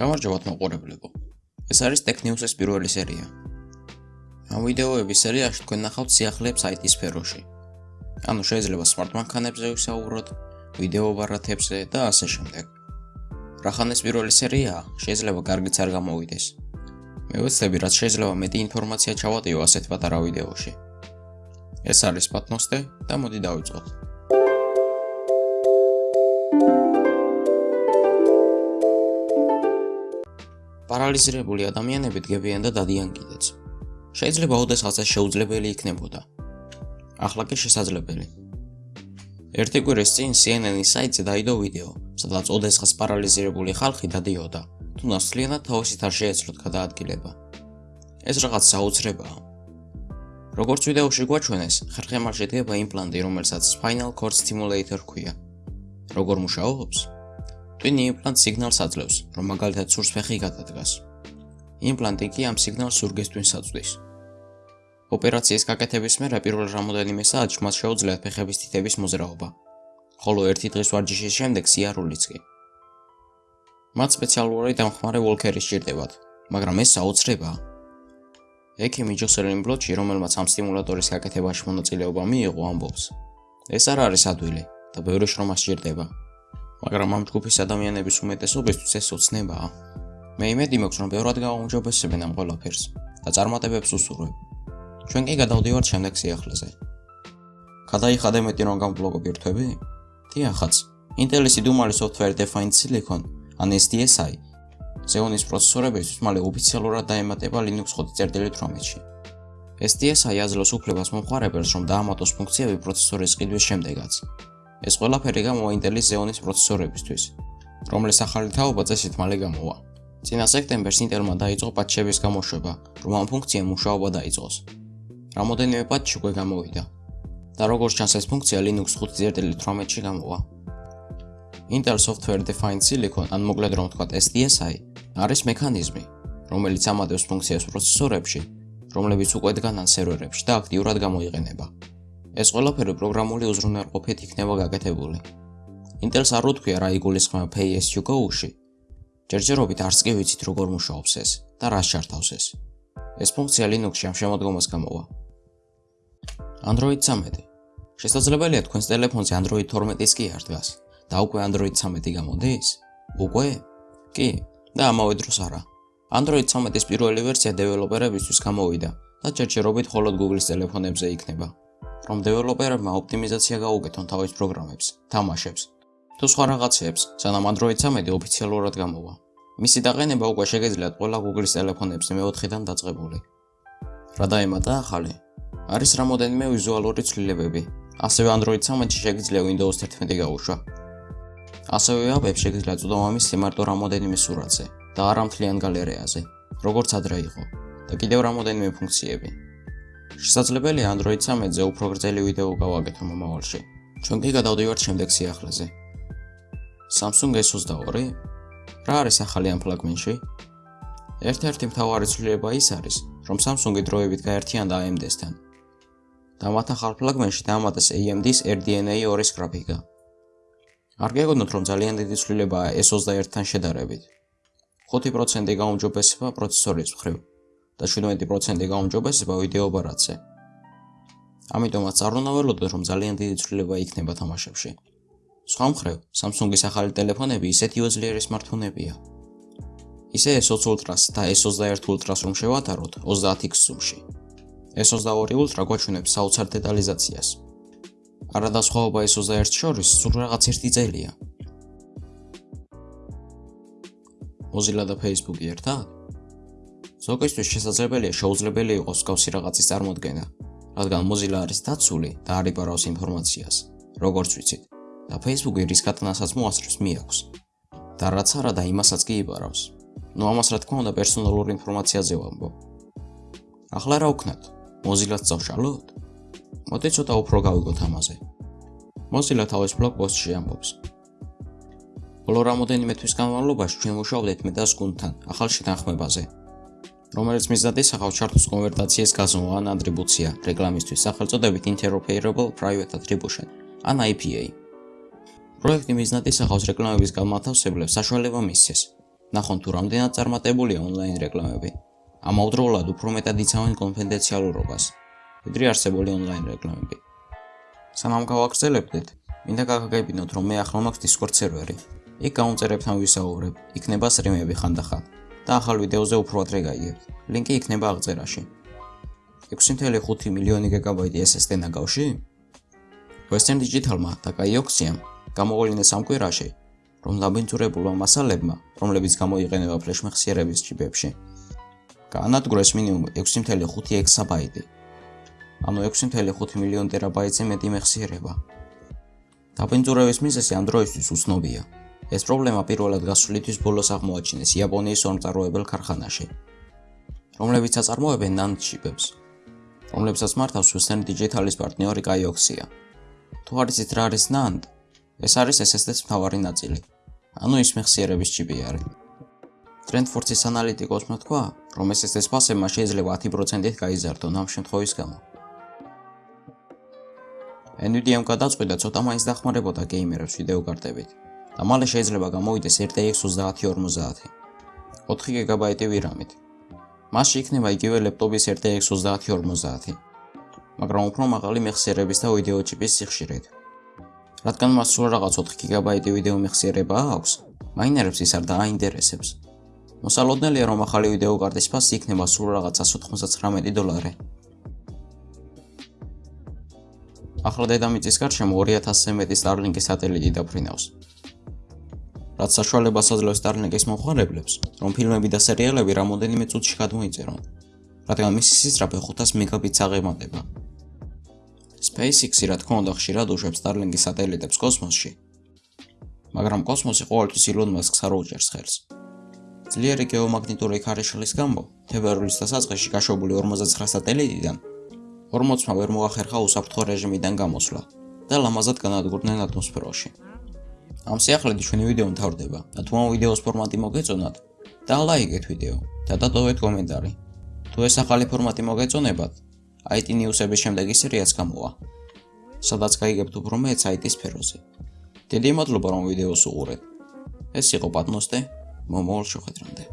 გამარჯობათ მოყურებლებო. ეს არის Tech News-ის პირველი სერია. ამ ვიდეოების სერიაში თქვენ ნახავთ სიახლეებს IT სფეროში. ანუ შეიძლება smart მანქანებზე ვისაუბროთ, ვიდეო ბარათებზე და ასე შემდეგ. რახან ეს პირველი სერიაა, შეიძლება კარგიც არ გამოვიდეს. მე ვეცდები, რაც შეიძლება მეტი ინფორმაცია ჩავატიო ასეთ პატარა ვიდეოში. ეს არის პატნოსტე და მოდი დავიწყოთ. პარალიზირებული ადამიანები დგებიან და დადიან კიდეც. შეიძლება ოდესღაც ეს შეუძლებელი იქნებოდა. ახლა კი შესაძლებელი. ერთი კვირის წინ CNN-ის საიტზე დაიდო ვიდეო, სადაც ოდესღაც პარალიზირებული ხალხი დადიოდა, თუ ნაცვლიანად თავისით არ შეეძლოთ გადაადგილება. ეს რაღაც საოცრებაა. როგორც ვიდეოში გვაჩვენეს, ხერხემალში დგება იმპლანტი, რომელსაც spinal cord stimulator ქვია. როგორ მუშაობს? ტვინი იმპლანტ სიგნალს აძლევს, რომ მაგალითად სურს ფეხი გადადგას. იმპლანტი კი ამ სიგნალს სურგეს ტვინს აწვდის. ოპერაციის გაკეთების მერე პირველ რამოდენიმე საათში მას შეუძლიათ ფეხების თითების მოძრაობა, ხოლო ერთი დღის ვარჯიშის შემდეგ სიარულიც კი. მათ სპეციალური დამხმარე ვოლკერი სჭირდებათ, მაგრამ ეს საოცრებაა. ექიმი ჯოსელინ ბლოჩი, რომელმაც ამ სტიმულატორის გაკეთებაში მონაწილეობა მიიღო, ამბობს: ეს არ არის ადვილი და ბევრი შრომა სჭირდება. მაგრამ ამ ჯგუფის ადამიანების უმეტესობისთვის ეს ოცნებაა. მე იმედი მაქვს, რომ ბევრად გაუმჯობესებენ ამ ყველაფერს და წარმატებებს უსურვებ. ჩვენ კი გადავდივართ შემდეგ სიახლეზე. გადაიხადე მეტი რომ გამბლოგობირთვები? დიახაც. Intel-ის იდუმალი software defined silicon, ან SDSI, Xeon-ის პროცესორებისთვის მალე ოფიციალურად დაემატება Linux 5.18-ში. SDSI აძლევს უფლებას მომხმარებელს, რომ დაამატოს ფუნქციები პროცესორის ყიდვის შემდეგაც. ეს ყველაფერი გამოვა Intel-ის Xeon-ის პროცესორებისთვის, რომლის ახალი თაობა წესით მალე გამოვა. წინა სექტემბერს Intel-მა დაიწყო პატჩების გამოშვება, რომ ამ ფუნქციამ მუშაობა დაიწყოს. რამოდენიმე პატჩი უკვე გამოვიდა. და როგორც ჩანს ეს ფუნქცია Linux 5.18-ში გამოვა. Intel Software Defined Silicon, ან მოკლედ რომ ვთქვათ SDSI, არის მექანიზმი, რომელიც ამატებს ფუნქციას პროცესორებში, რომლებიც უკვე დგანან სერვერებში და აქტიურად გამოიყენება. ეს ყველაფერი პროგრამული უზრუნველყოფით იქნება გაკეთებული. Intel-ს არ უთქვია რა იგულისხმება PSU-ში. ჯერჯერობით არც კი ვიცით როგორ მუშაობს ეს და რა შარტავს ეს. ეს ფუნქცია Linux-ში ამ შემოდგომას გამოვა. Android 13. შესაძლებელია თქვენს ტელეფონზე Android 12-ის კი არ დგას და უკვე Android 13 გამოდის? უკვე? კი, და ამავე დროს არა. Android 13-ის პირველი ვერსია დეველოპერებისთვის გამოვიდა და ჯერჯერობით მხოლოდ Google-ის ტელეფონებზე იქნება. რომ დეველოპერებმა ოპტიმიზაცია გაუკეთონ თავის პროგრამებს, თამაშებს თუ სხვა რაღაცებს, სანამ Android 13 ოფიციალურად გამოვა. მისი დაყენება უკვე შეგეძლიათ ყველა Google-ის ტელეფონებზე მე-4-დან დაწყებული. რა დაემატა ახალი? არის რამოდენიმე ვიზუალური ცვლილებები. ასევე Android 13-ში შეგიძლია Windows 11 გაუშვა. ასევე აპებს შეგიძლია წვდომამის სიმარტო რამოდენიმე სურათზე და არა მთლიან გალერეაზე, როგორც ადრე იყო. და კიდევ რამოდენიმე ფუნქციები. შესაძლებელია Android 13-ზე უფრო გრძელი ვიდეო გავაკეთო მომავალში. ჩვენ კი გადავდივართ შემდეგ სიახლეზე. Samsung S22 რა არის ახალი ამ ფლაგმენში? ერთ-ერთი მთავარი ცვლილება ის არის, რომ Samsung-ი დროებით გაერთიანდა AMD-სთან. და მათ ახალ ფლაგმენში დაამატეს AMD-ის RDNA 2-ის გრაფიკა. არ გეგონოთ, რომ ძალიან დიდი ცვლილებაა S21-თან შედარებით. 5% გაუმჯობესება პროცესორის მხრივ და 17% გაუმჯობესება ვიდეო ბარათზე. ამიტომაც არ უნდა ველოდოთ, რომ ძალიან დიდი ცვლილება იქნება თამაშებში. სხვა მხრივ, Samsung-ის ახალი ტელეფონები ისეთივე ძლიერი smartphone-ებია. ისე S20 Ultra-ს და S21 Ultra-ს რომ შევატაროთ 30X zoom-ში. S22 Ultra გვაჩვენებს საოცარ დეტალიზაციას. არადასხვაობა S21 შორის სულ რაღაც ერთი წელია. Mozilla და Facebook-ი ერთად? ზოგისთვის შესაძლებელია შეუძლებელი იყოს მსგავსი რაღაცის წარმოქმნა, რადგან Mozilla არის დაცული და არ იპარავს ინფორმაციას, როგორც ვიცით, და Facebook-ი რის კატნასაც მოასწრებს მიაქვს. და რაც არა და იმასაც კი იპარავს. ნუ ამას რა თქმა უნდა პერსონალური ინფორმაციაზე ვამბობ. ახლა რა ვქნათ? Mozilla-ს წავშალოთ? მოდი ცოტა უფრო გავიგოთ ამაზე. Mozilla თავის ბლოგ პოსტში ამბობს: ბოლო რამოდენიმე თვის განმავლობაში ჩვენ მუშაობდით მეტას გუნდთან ახალ შეთანხმებაზე, რომელიც მიზნად ისახავს ჩარტოს კონვერტაციის გაზომვა ან ატრიბუცია რეკლამისთვის სახელწოდებით Interoperable Private Attribution ან IPA. პროექტი მიზნად ისახავს რეკლამების განმათავსებლებს საშუალება მისცეს, ნახონ თუ რამდენად წარმატებულია ონლაინ რეკლამები. ამავდროულად უფრო მეტად იცავენ კონფიდენციალურობას, ვიდრე არსებული ონლაინ რეკლამები. სანამ გავაგრძელებდეთ, მინდა გაგაგებინოთ, რომ მე ახლა მაქვს Discord სერვერი. იქ გაუნწერებთან ვისაუბრებ, იქნება სტრიმები ხანდახან და ახალ ვიდეოზე უფრო ადრე გაიგებთ. ლინკი იქნება აღწერაში. 6.5 მილიონი გიგაბაიტი SSD ნაგავში? Western Digital-მა და Kaioxiam გამოვლინეს ამ კვირაში, რომ ლაბინტურებულმა მასალებმა, რომლებიც გამოიყენება ფლეშ მეხსიერების ჩიპებში, გაანადგურეს მინიმუმ 6.5 ექსაბაიტი. ანუ 6.5 მილიონ ტერაბაიტზე მეტი მეხსიერება. დაბინტურების მიზეზი ამ დროისთვის უცნობია. ეს პრობლემა პირველად გასული თვის ბოლოს აღმოაჩინეს იაპონიის ორმწაროებელ ქარხანაში, რომლებიც აწარმოებენ NAND ჩიპებს, რომლებსაც მართავს Western Digital-ის პარტნიორი Kaioxia. თუ არ იცით რა არის NAND, ეს არის SSD-ს მთავარი ნაწილი. ანუ ის მეხსიერების ჩიპი არის. Trendforce-ის ანალიტიკოსმა თქვა, რომ SSD-ს ფასებმა შეიძლება 10%-ით გაიზარდონ ამ შემთხვევის გამო. Nvidia-მ გადაწყვიტა ცოტა მაინც დახმარებოდა გეიმერებს ვიდეო კარტებით და მალე შეიძლება გამოვიდეს RTX 3050. 4 GB VRAM-ით. მასში იქნება იგივე ლეპტოპის RTX 3050, მაგრამ უფრო მაღალი მეხსიერების და ვიდეო ჩიპის სიხშირით. რადგან მას სულ რაღაც 4 გიგაბაიტი ვიდეო მეხსიერება აქვს, მაინერებს ის არ დააინტერესებს. მოსალოდნელია, რომ ახალი ვიდეო კარტის ფასი იქნება სულ რაღაც 199 დოლარი. ახლა დედამიწის გარშემო 2000-ზე მეტი Starlink-ის სატელიტი დაფრინავს. რაც საშუალებას აძლევს Starlink-ის მომხმარებლებს, რომ ფილმები და სერიალები რამოდენიმე წუთში გადმოიწერონ, რადგან მისი სისწრაფე 500 მეგაბიტს აღემატება. SpaceX-ი რა თქმა უნდა ხშირად უშვებს Starlink-ის სატელიტებს კოსმოსში. მაგრამ კოსმოსი ყოველთვის Elon Musk-ს არ უჭერს ხელს. ძლიერი გეომაგნიტური ქარიშხლის გამო, თებერვლის დასაწყისში გაშვებული 59 სატელიტიდან 40-მა ვერ მოახერხა უსაფრთხო რეჟიმიდან გამოსვლა და ლამაზად განადგურდნენ ატმოსფეროში. ამ სიახლეში ჩვენი ვიდეო მთავრდება და თუ ამ ვიდეოს ფორმატი მოგეწონათ, და ლაიქეთ ვიდეო და დატოვეთ კომენტარი. თუ ეს ახალი ფორმატი მოგეწონებათ, IT News-ების შემდეგი სერიაც გამოვა. სადაც გაიგებთ უფრო მეტ IT სფეროზე. დიდი მადლობა რომ ვიდეოს უყურეთ. ეს იყო პატნოსტე მომავალ შეხვედრამდე.